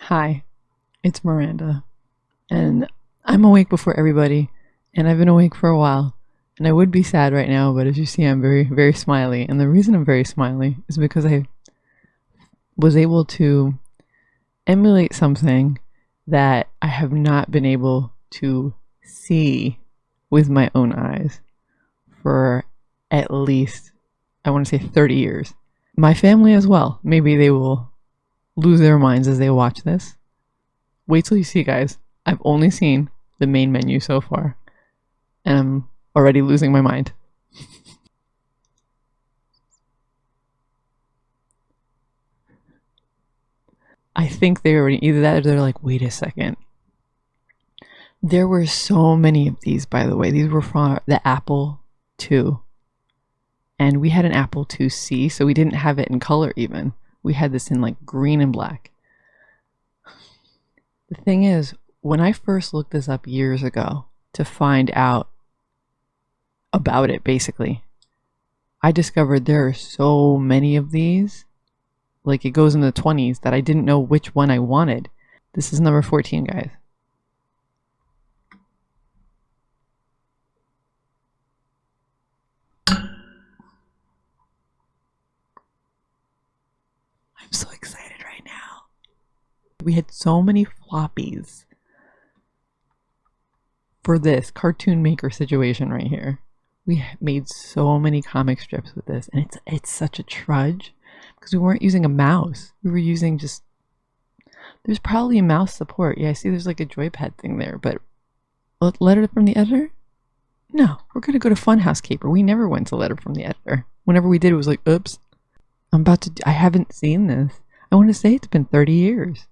Hi, it's Miranda, and I'm awake before everybody, and I've been awake for a while, and I would be sad right now, but as you see, I'm very, very smiley, and the reason I'm very smiley is because I was able to emulate something that I have not been able to see with my own eyes for at least, I want to say 30 years. My family as well. Maybe they will lose their minds as they watch this. Wait till you see, guys. I've only seen the main menu so far, and I'm already losing my mind. I think they already either that or they're like, wait a second. There were so many of these, by the way. These were from the Apple II. And we had an Apple IIc, so we didn't have it in color even. We had this in like green and black. The thing is, when I first looked this up years ago to find out about it, basically, I discovered there are so many of these. Like it goes in the 20s that I didn't know which one I wanted. This is number 14, guys. I'm so excited right now. We had so many floppies for this cartoon maker situation right here. We made so many comic strips with this, and it's it's such a trudge because we weren't using a mouse. We were using just. There's probably a mouse support. Yeah, I see. There's like a joypad thing there, but letter from the editor. No, we're gonna go to Funhouse Caper. We never went to letter from the editor. Whenever we did, it was like, oops, I'm about to. I haven't seen this. I want to say it's been 30 years.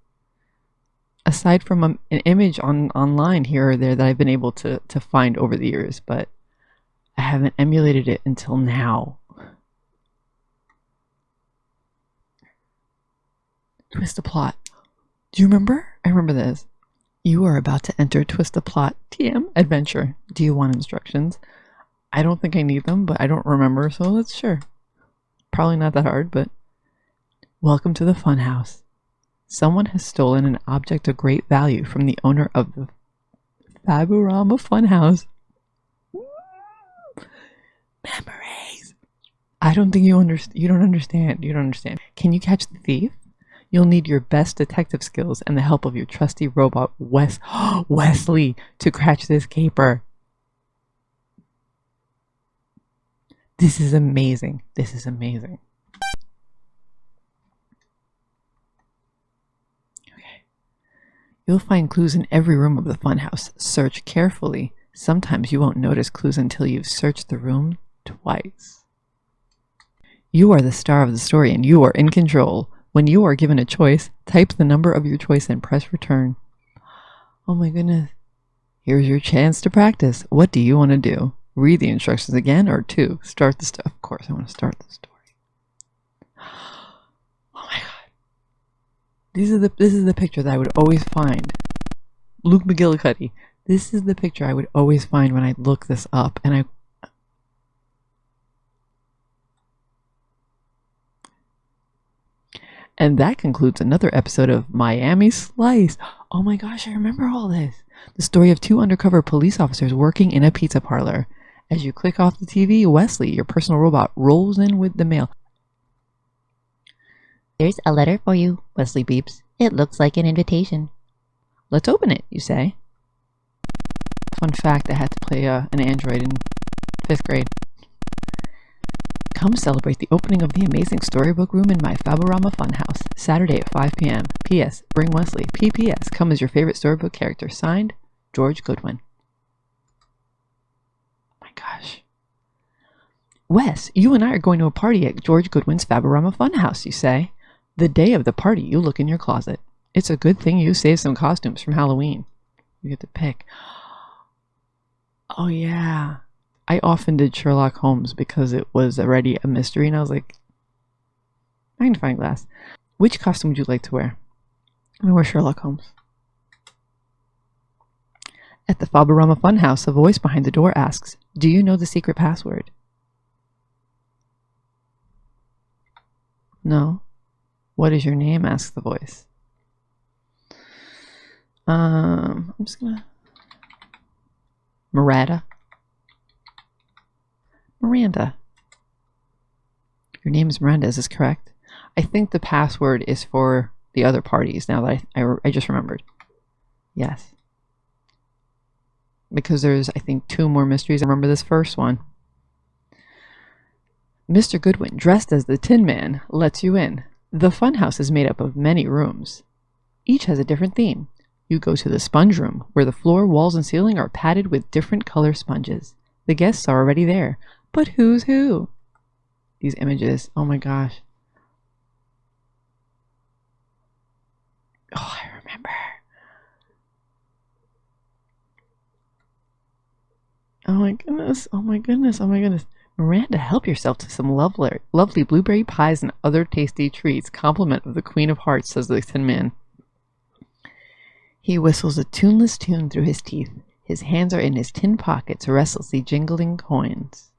Aside from an image on online here or there that I've been able to to find over the years, but I haven't emulated it until now. Twistaplot. Do you remember? I remember this. You are about to enter Twistaplot TM adventure. Do you want instructions? I don't think I need them, but I don't remember, so let's sure. Probably not that hard, but welcome to the funhouse. Someone has stolen an object of great value from the owner of the Faburama Funhouse. Memories. I don't think you understand. You don't understand. You don't understand. Can you catch the thief? You'll need your best detective skills and the help of your trusty robot Wes Wesley to catch this caper. This is amazing. This is amazing. Okay. You'll find clues in every room of the funhouse. Search carefully. Sometimes you won't notice clues until you've searched the room twice. You are the star of the story and you are in control. When you are given a choice, type the number of your choice and press return. Oh my goodness. Here's your chance to practice. What do you want to do? Read the instructions again or two? Start the story. Of course, I want to start the story. These are the this is the picture that I would always find. Luke McGillicuddy. This is the picture I would always find when I look this up and I And that concludes another episode of Miami Slice. Oh my gosh, I remember all this. The story of two undercover police officers working in a pizza parlor. As you click off the TV, Wesley, your personal robot, rolls in with the mail. There's a letter for you, Wesley beeps. It looks like an invitation. Let's open it, you say. Fun fact, I had to play uh, an android in fifth grade. Come celebrate the opening of the amazing storybook room in my Faburama Funhouse, Saturday at 5 p.m. P.S. Bring Wesley. P.P.S. Come as your favorite storybook character. Signed, George Goodwin. Oh my gosh. Wes, you and I are going to a party at George Goodwin's Faburama Funhouse, you say. The day of the party, you look in your closet. It's a good thing you saved some costumes from Halloween. You get to pick. Oh, yeah. I often did Sherlock Holmes because it was already a mystery, and I was like, magnifying glass. Which costume would you like to wear? I'm gonna wear Sherlock Holmes. At the Faburama Funhouse, a voice behind the door asks, Do you know the secret password? No. What is your name? asks the voice. Um, I'm just gonna. Miranda. Miranda. Your name is Miranda, is this correct? I think the password is for the other parties now that I, I, I just remembered. Yes. Because there's, I think, two more mysteries. I remember this first one. Mr. Goodwin, dressed as the Tin Man, lets you in. The funhouse is made up of many rooms. Each has a different theme. You go to the sponge room, where the floor, walls, and ceiling are padded with different color sponges. The guests are already there. But who's who? These images, oh my gosh. Oh, I remember. Oh my goodness. Oh my goodness. Oh my goodness. Miranda, help yourself to some lovely, lovely blueberry pies and other tasty treats. Compliment of the Queen of Hearts, says the Tin Man. He whistles a tuneless tune through his teeth. His hands are in his tin pockets, restlessly jingling coins.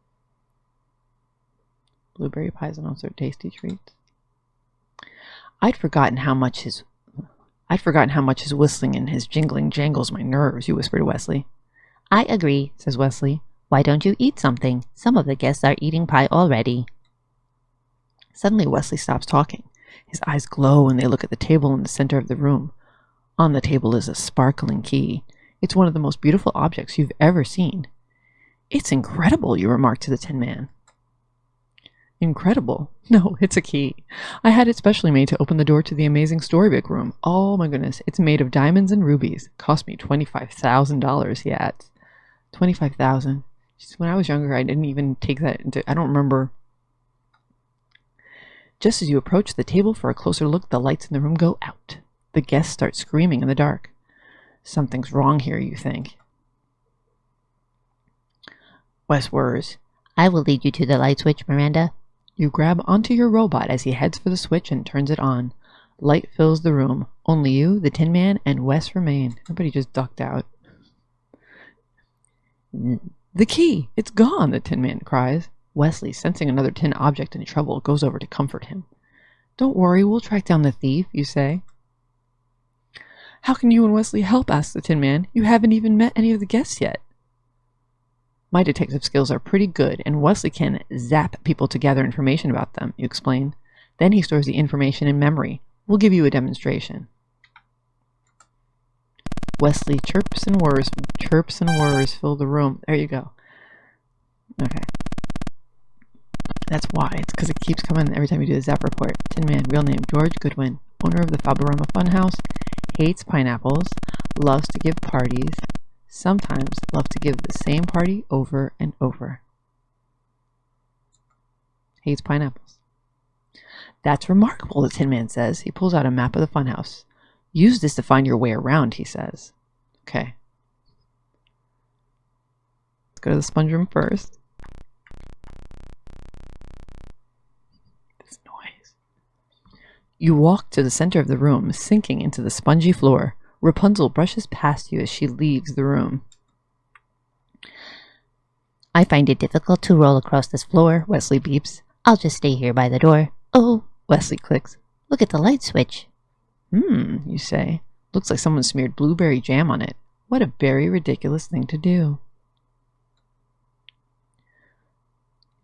Blueberry pies and other tasty treats. I'd forgotten how much his I'd forgotten how much his whistling and his jingling jangles my nerves, you whispered to Wesley. I agree, says Wesley. Why don't you eat something? Some of the guests are eating pie already. Suddenly Wesley stops talking. His eyes glow and they look at the table in the center of the room. On the table is a sparkling key. It's one of the most beautiful objects you've ever seen. It's incredible, you remark to the Tin Man. Incredible. No, it's a key. I had it specially made to open the door to the amazing storybook room. Oh my goodness, it's made of diamonds and rubies. Cost me $25,000, he adds. 25000 When I was younger, I didn't even take that into... I don't remember... Just as you approach the table for a closer look, the lights in the room go out. The guests start screaming in the dark. Something's wrong here, you think. Wes whirs. I will lead you to the light switch, Miranda. You grab onto your robot as he heads for the switch and turns it on. Light fills the room. Only you, the Tin Man, and Wes remain. Everybody just ducked out. The key! It's gone, the Tin Man cries. Wesley, sensing another tin object in trouble, goes over to comfort him. Don't worry, we'll track down the thief, you say. How can you and Wesley help? asks the Tin Man. You haven't even met any of the guests yet. My detective skills are pretty good, and Wesley can zap people to gather information about them, you explain. Then he stores the information in memory. We'll give you a demonstration. Wesley chirps and whirs, chirps and whirs fill the room. There you go. Okay. That's why. It's because it keeps coming every time you do the zap report. Tin Man, real name, George Goodwin, owner of the Fabaroma Funhouse, hates pineapples, loves to give parties, sometimes loves to give the same party over and over. Hates pineapples. That's remarkable, the Tin Man says. He pulls out a map of the funhouse. Use this to find your way around, he says. Okay. Let's go to the sponge room first. This noise. You walk to the center of the room, sinking into the spongy floor. Rapunzel brushes past you as she leaves the room. I find it difficult to roll across this floor, Wesley beeps. I'll just stay here by the door. Oh, Wesley clicks. Look at the light switch. Hmm, you say. Looks like someone smeared blueberry jam on it. What a very ridiculous thing to do.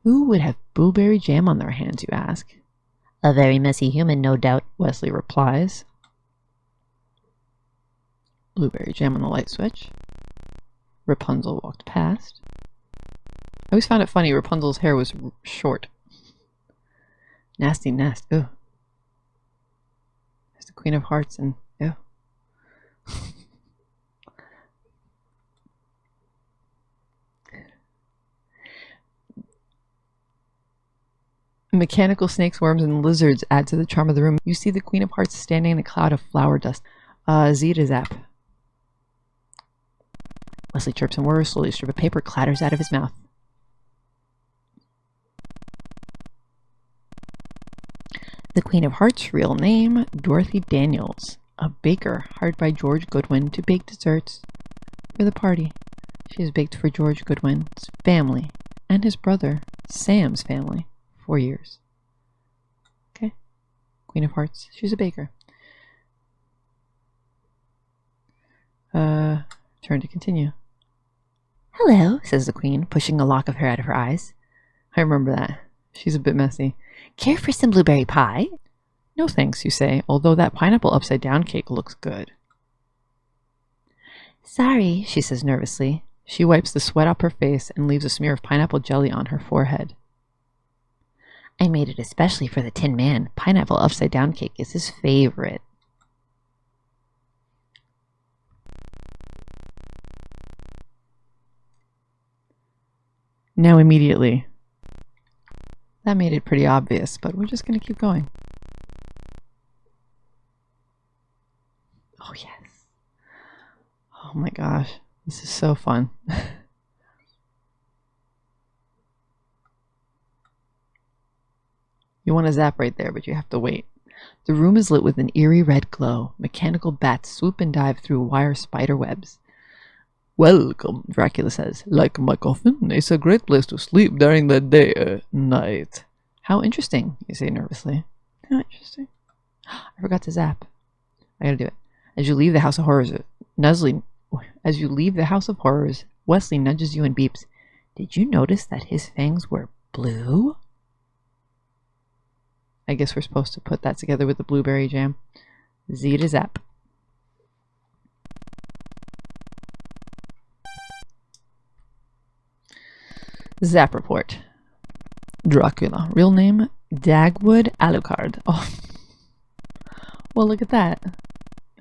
Who would have blueberry jam on their hands, you ask? A very messy human, no doubt, Wesley replies. Blueberry jam on the light switch. Rapunzel walked past. I always found it funny, Rapunzel's hair was short. Nasty nest, Ooh. The Queen of Hearts and yeah. Mechanical snakes, worms, and lizards add to the charm of the room. You see the Queen of Hearts standing in a cloud of flower dust. Uh, Zeta Zap. Wesley chirps and whirs, slowly a strip of paper clatters out of his mouth. The Queen of Hearts' real name, Dorothy Daniels, a baker hired by George Goodwin to bake desserts for the party. She has baked for George Goodwin's family and his brother, Sam's family, for years. Okay. Queen of Hearts. She's a baker. Uh, turn to continue. Hello, says the queen, pushing a lock of hair out of her eyes. I remember that. She's a bit messy. Care for some blueberry pie? No thanks, you say, although that pineapple upside down cake looks good. Sorry, she says nervously. She wipes the sweat off her face and leaves a smear of pineapple jelly on her forehead. I made it especially for the Tin Man. Pineapple upside down cake is his favorite. Now immediately. That made it pretty obvious, but we're just going to keep going. Oh, yes. Oh my gosh. This is so fun. you want to zap right there, but you have to wait. The room is lit with an eerie red glow. Mechanical bats swoop and dive through wire spider webs. Welcome, Dracula says. Like my coffin, it's a great place to sleep during the day uh, night. How interesting, you say nervously. How interesting. I forgot to zap. I gotta do it. As you leave the House of Horrors, Nusley, as you leave the House of Horrors, Wesley nudges you and beeps. Did you notice that his fangs were blue? I guess we're supposed to put that together with the blueberry jam. Z to zap. Zap report. Dracula. Real name Dagwood Alucard. Oh. Well, look at that.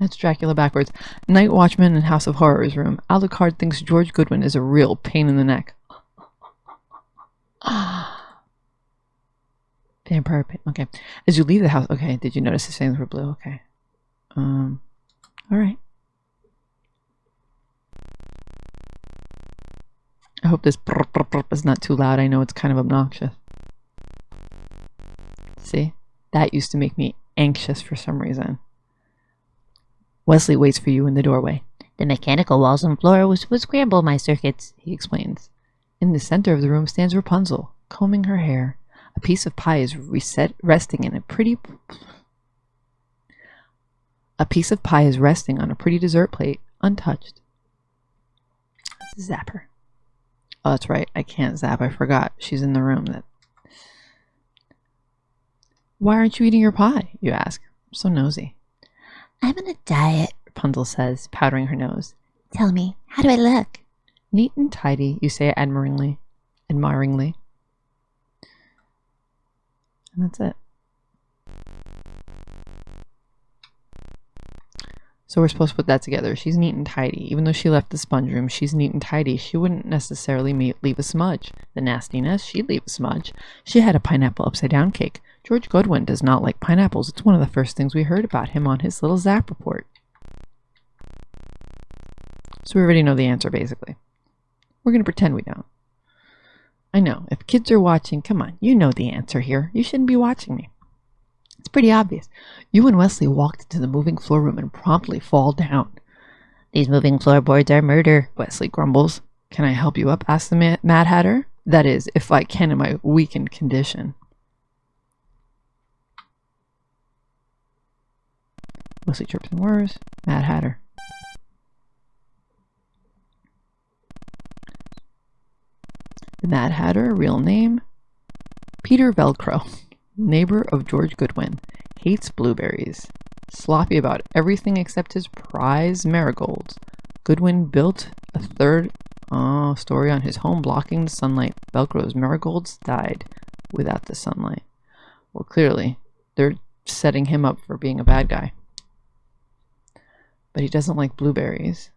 That's Dracula backwards. Night Watchman in House of Horrors room. Alucard thinks George Goodwin is a real pain in the neck. Vampire pain. Okay. As you leave the house. Okay. Did you notice the fangs were blue? Okay. Um. All right. Hope this is not too loud. I know it's kind of obnoxious. See? That used to make me anxious for some reason. Wesley waits for you in the doorway. The mechanical walls and floor would, would scramble my circuits, he explains. In the center of the room stands Rapunzel, combing her hair. A piece of pie is reset, resting in a pretty... A piece of pie is resting on a pretty dessert plate, untouched. Zapper. Oh, that's right. I can't zap. I forgot. She's in the room. That. Why aren't you eating your pie? You ask. I'm so nosy. I'm on a diet, Rapunzel says, powdering her nose. Tell me, how do I look? Neat and tidy, you say admiringly. Admiringly. And that's it. So we're supposed to put that together. She's neat and tidy. Even though she left the sponge room, she's neat and tidy. She wouldn't necessarily leave a smudge. The nastiness, she'd leave a smudge. She had a pineapple upside down cake. George Goodwin does not like pineapples. It's one of the first things we heard about him on his little zap report. So we already know the answer, basically. We're going to pretend we don't. I know, if kids are watching, come on, you know the answer here. You shouldn't be watching me. It's pretty obvious. You and Wesley walked into the moving floor room and promptly fall down. These moving floorboards are murder, Wesley grumbles. Can I help you up? asks the Mad Hatter. That is, if I can in my weakened condition. Wesley chirps and whirs. Mad Hatter. The Mad Hatter, real name Peter Velcro neighbor of George Goodwin, hates blueberries. Sloppy about everything except his prize marigolds. Goodwin built a third oh, story on his home blocking the sunlight. Velcro's marigolds died without the sunlight. Well, clearly, they're setting him up for being a bad guy. But he doesn't like blueberries.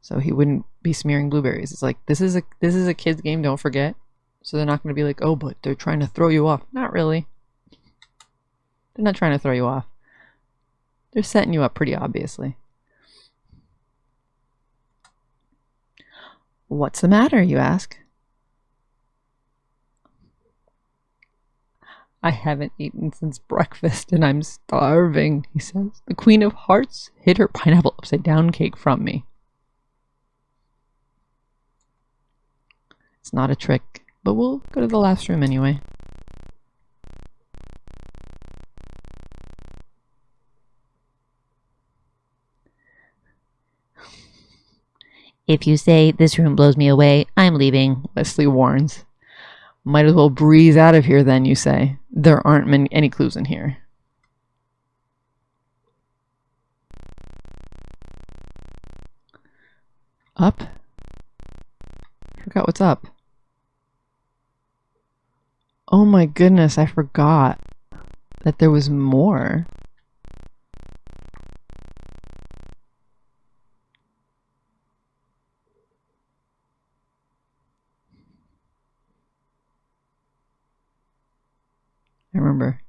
So he wouldn't be smearing blueberries. It's like this is a this is a kid's game, don't forget. So they're not going to be like, oh, but they're trying to throw you off. Not really. They're not trying to throw you off. They're setting you up pretty obviously. What's the matter, you ask? I haven't eaten since breakfast and I'm starving, he says. The Queen of Hearts hid her pineapple upside down cake from me. It's not a trick. But we'll go to the last room anyway. If you say, this room blows me away, I'm leaving, Leslie warns. Might as well breeze out of here then, you say. There aren't many, any clues in here. Up? Forgot what's up. Oh my goodness, I forgot that there was more. I remember.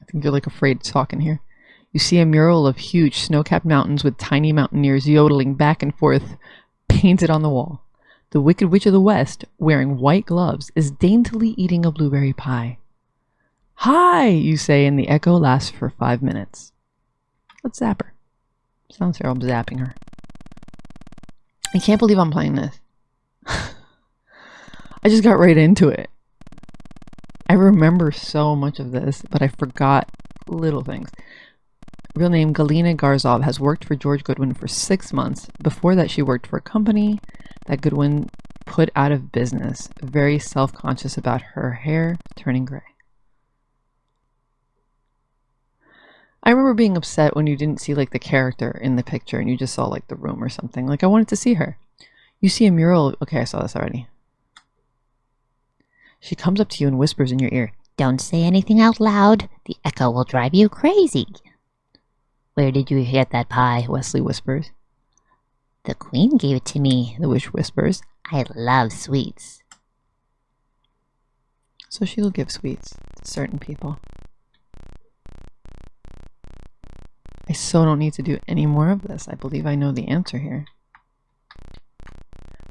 I think you're like afraid to talk in here. You see a mural of huge snow-capped mountains with tiny mountaineers yodeling back and forth, painted on the wall. The Wicked Witch of the West, wearing white gloves, is daintily eating a blueberry pie. Hi, you say, and the echo lasts for five minutes. Let's zap her. Sounds here, I'm zapping her. I can't believe I'm playing this. I just got right into it. I remember so much of this, but I forgot little things. Real name Galina Garzov has worked for George Goodwin for six months. Before that, she worked for a company that Goodwin put out of business, very self conscious about her hair turning gray. I remember being upset when you didn't see like the character in the picture and you just saw like the room or something. Like I wanted to see her. You see a mural. Okay, I saw this already. She comes up to you and whispers in your ear. Don't say anything out loud. The echo will drive you crazy. Where did you get that pie? Wesley whispers. The queen gave it to me. The witch whispers. I love sweets. So she will give sweets to certain people. I so don't need to do any more of this. I believe I know the answer here.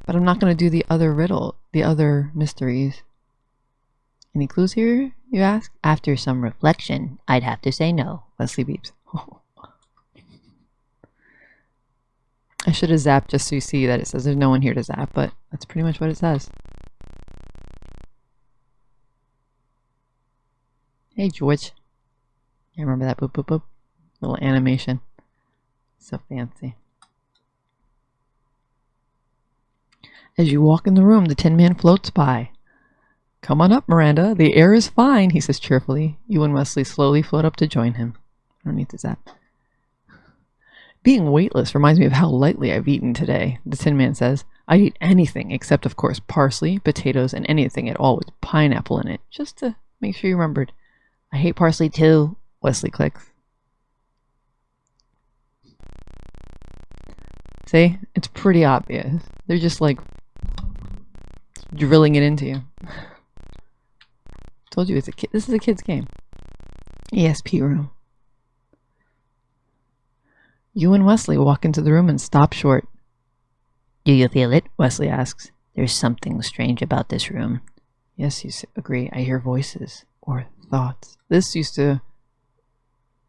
But I'm not going to do the other riddle, the other mysteries. Any clues here, you ask? After some reflection, I'd have to say no. Wesley beeps. I should have zapped just so you see that it says there's no one here to zap, but that's pretty much what it says. Hey, George. I remember that boop boop boop. Little animation. So fancy. As you walk in the room, the Tin Man floats by. Come on up, Miranda. The air is fine, he says cheerfully. You and Wesley slowly float up to join him. I don't need to zap. Being weightless reminds me of how lightly I've eaten today, the Tin Man says. I'd eat anything except, of course, parsley, potatoes, and anything at all with pineapple in it, just to make sure you remembered. I hate parsley too, Wesley clicks. See? It's pretty obvious. They're just like drilling it into you. Told you it's a kid. This is a kid's game. ESP room. You and Wesley walk into the room and stop short. Do you feel it? Wesley asks. There's something strange about this room. Yes, you agree. I hear voices or thoughts. This used to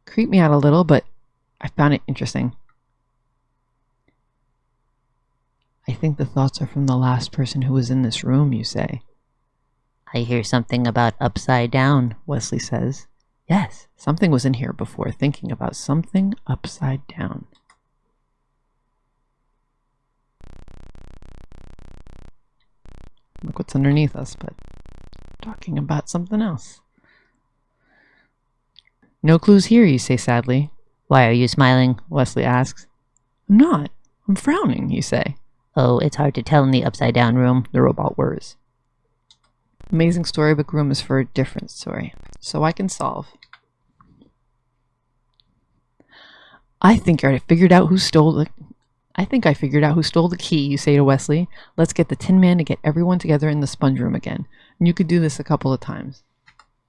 creep me out a little, but I found it interesting. I think the thoughts are from the last person who was in this room, you say. I hear something about upside down, Wesley says. Yes, something was in here before thinking about something upside down. Look what's underneath us, but talking about something else. No clues here, you say sadly. Why are you smiling? Wesley asks. I'm not. I'm frowning, you say. Oh, it's hard to tell in the upside down room, the robot whirs. Amazing Storybook Room is for a different story, so I can solve. I think I figured out who stole the. I think I figured out who stole the key, you say to Wesley. Let's get the Tin Man to get everyone together in the sponge room again. And you could do this a couple of times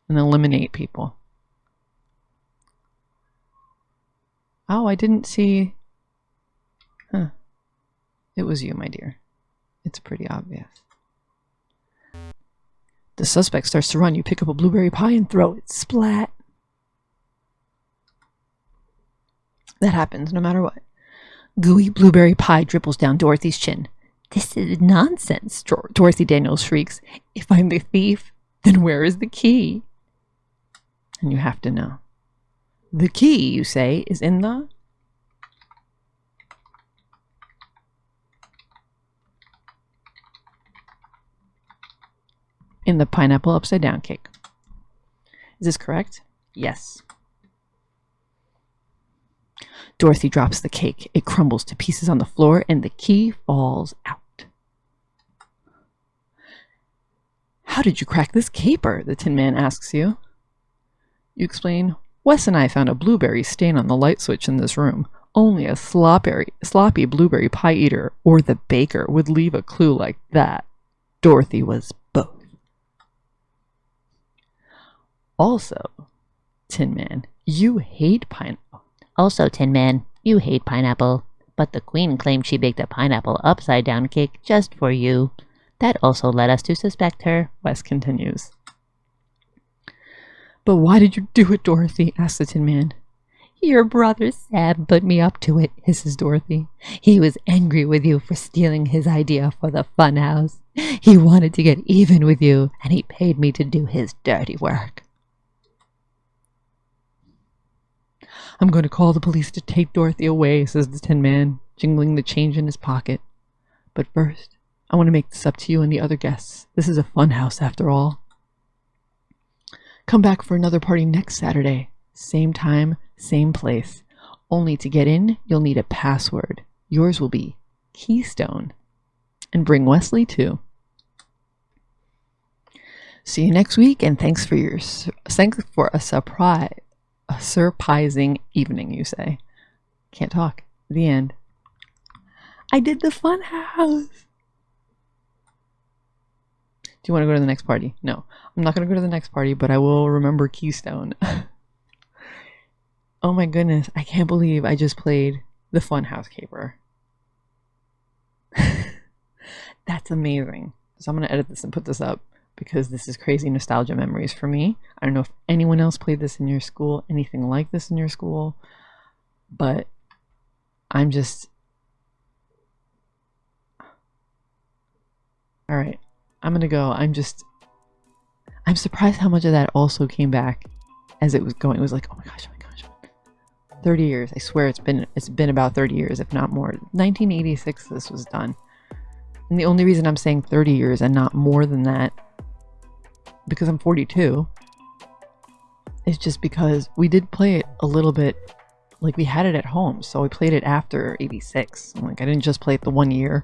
and eliminate people. Oh, I didn't see. Huh. It was you, my dear. It's pretty obvious. The suspect starts to run. You pick up a blueberry pie and throw it. Splat. That happens no matter what. Gooey blueberry pie dribbles down Dorothy's chin. This is nonsense, Dorothy Daniels shrieks. If I'm the thief, then where is the key? And you have to know. The key, you say, is in the. In the pineapple upside down cake. Is this correct? Yes. Dorothy drops the cake. It crumbles to pieces on the floor and the key falls out. How did you crack this caper? The Tin Man asks you. You explain, Wes and I found a blueberry stain on the light switch in this room. Only a sloppy, sloppy blueberry pie eater or the baker would leave a clue like that. Dorothy was both. Also, Tin Man, you hate pineapple. Also, Tin Man, you hate pineapple. But the Queen claimed she baked a pineapple upside down cake just for you. That also led us to suspect her. Wes continues. But why did you do it, Dorothy? asked the Tin Man. Your brother Sam put me up to it, hisses Dorothy. He was angry with you for stealing his idea for the fun house. He wanted to get even with you, and he paid me to do his dirty work. I'm going to call the police to take Dorothy away, says the Tin Man, jingling the change in his pocket. But first, I want to make this up to you and the other guests. This is a fun house, after all. Come back for another party next Saturday. Same time, same place. Only to get in, you'll need a password. Yours will be Keystone. And bring Wesley too. See you next week, and thanks for your thanks for a surprise a surprising evening, you say. Can't talk. The end. I did the fun house. Do you want to go to the next party? No. I'm not going to go to the next party, but I will remember Keystone. oh my goodness. I can't believe I just played the Funhouse Caper. That's amazing. So I'm going to edit this and put this up because this is crazy nostalgia memories for me. I don't know if anyone else played this in your school, anything like this in your school, but I'm just. All right, I'm gonna go. I'm just. I'm surprised how much of that also came back as it was going. It was like, oh my gosh, oh my gosh. 30 years. I swear it's been it's been about 30 years, if not more. 1986 this was done. And the only reason I'm saying 30 years and not more than that because I'm 42. It's just because we did play it a little bit like we had it at home, so we played it after 86. Like I didn't just play it the one year.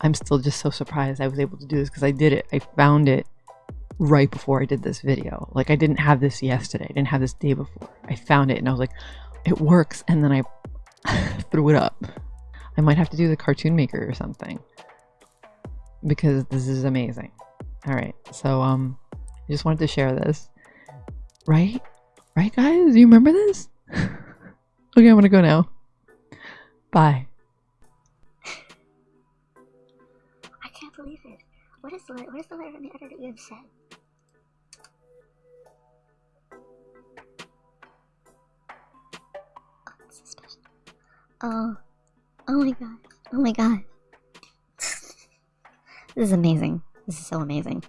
I'm still just so surprised I was able to do this because I did it. I found it right before I did this video. Like I didn't have this yesterday. I didn't have this day before. I found it and I was like, it works. And then I threw it up. I might have to do the cartoon maker or something because this is amazing. All right. So, um, I just wanted to share this. Right? Right, guys? You remember this? okay, I'm gonna go now. Bye. I can't believe it. What is the what is the letter in the edit that you have said? Oh. Oh, oh my god. Oh my god. this is amazing. This is so amazing.